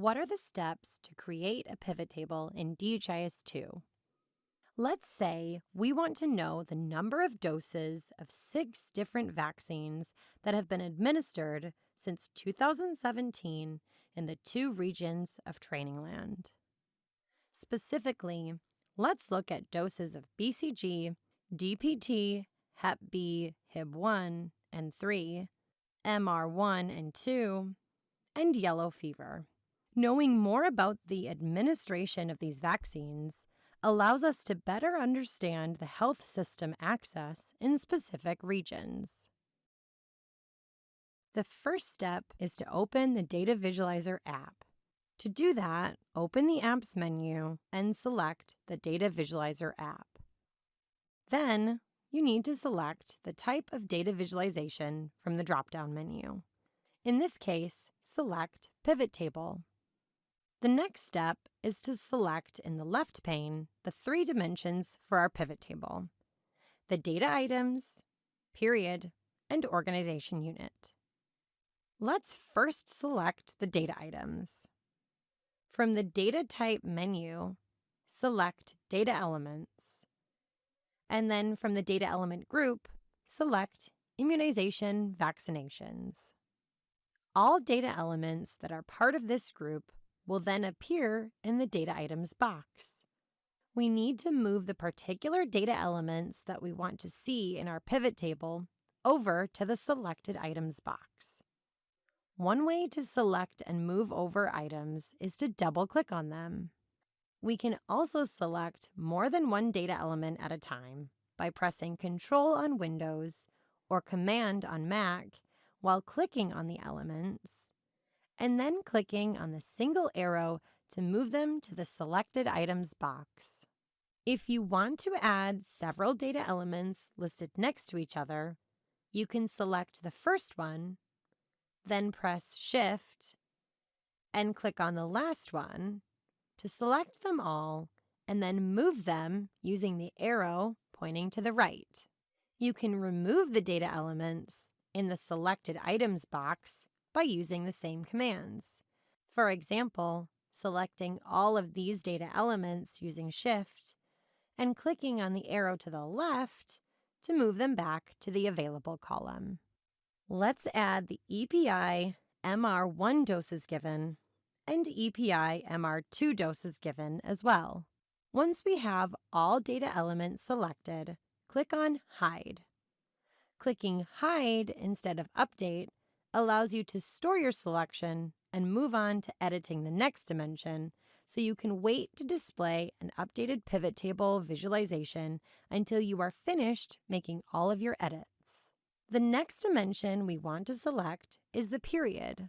What are the steps to create a pivot table in DHIS 2? Let's say we want to know the number of doses of six different vaccines that have been administered since 2017 in the two regions of Trainingland. Specifically, let's look at doses of BCG, DPT, Hep B, Hib 1 and 3, MR1 and 2, and yellow fever. Knowing more about the administration of these vaccines allows us to better understand the health system access in specific regions. The first step is to open the Data Visualizer app. To do that, open the Apps menu and select the Data Visualizer app. Then, you need to select the type of data visualization from the drop-down menu. In this case, select Pivot Table. The next step is to select in the left pane the three dimensions for our pivot table, the data items, period, and organization unit. Let's first select the data items. From the Data Type menu, select Data Elements. And then from the Data Element group, select Immunization Vaccinations. All data elements that are part of this group will then appear in the Data Items box. We need to move the particular data elements that we want to see in our pivot table over to the Selected Items box. One way to select and move over items is to double-click on them. We can also select more than one data element at a time by pressing Control on Windows or Command on Mac while clicking on the elements, and then clicking on the single arrow to move them to the Selected Items box. If you want to add several data elements listed next to each other, you can select the first one then press Shift and click on the last one to select them all and then move them using the arrow pointing to the right. You can remove the data elements in the Selected Items box by using the same commands. For example, selecting all of these data elements using Shift and clicking on the arrow to the left to move them back to the available column. Let's add the EPI MR1 doses given and EPI MR2 doses given as well. Once we have all data elements selected, click on Hide. Clicking Hide instead of Update allows you to store your selection and move on to editing the next dimension so you can wait to display an updated pivot table visualization until you are finished making all of your edits. The next dimension we want to select is the period.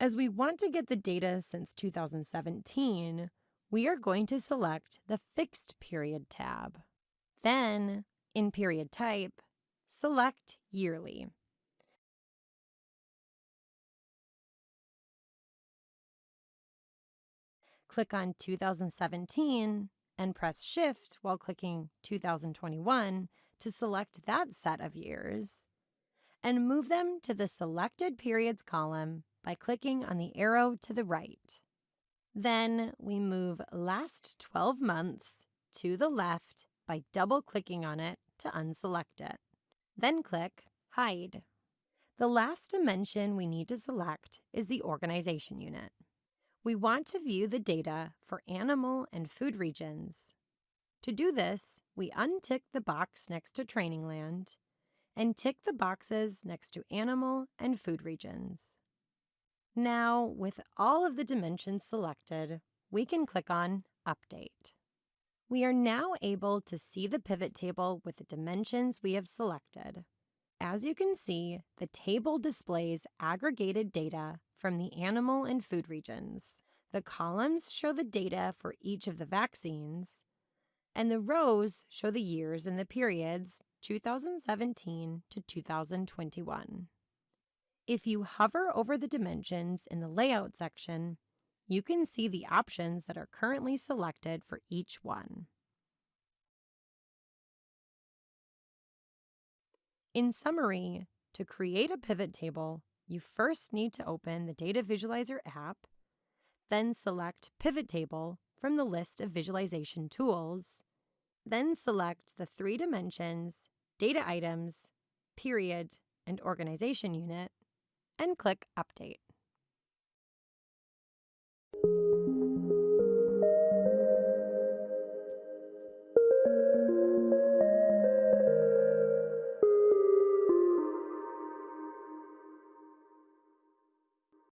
As we want to get the data since 2017, we are going to select the Fixed Period tab. Then, in Period Type, select Yearly. Click on 2017 and press Shift while clicking 2021 to select that set of years and move them to the Selected Periods column by clicking on the arrow to the right. Then we move Last 12 Months to the left by double-clicking on it to unselect it. Then click Hide. The last dimension we need to select is the organization unit. We want to view the data for animal and food regions. To do this, we untick the box next to Trainingland and tick the boxes next to animal and food regions. Now, with all of the dimensions selected, we can click on Update. We are now able to see the pivot table with the dimensions we have selected. As you can see, the table displays aggregated data from the animal and food regions. The columns show the data for each of the vaccines, and the rows show the years and the periods 2017 to 2021. If you hover over the dimensions in the Layout section, you can see the options that are currently selected for each one. In summary, to create a pivot table, you first need to open the Data Visualizer app, then select Pivot Table from the list of visualization tools, then select the three dimensions, data items, period, and organization unit, and click Update.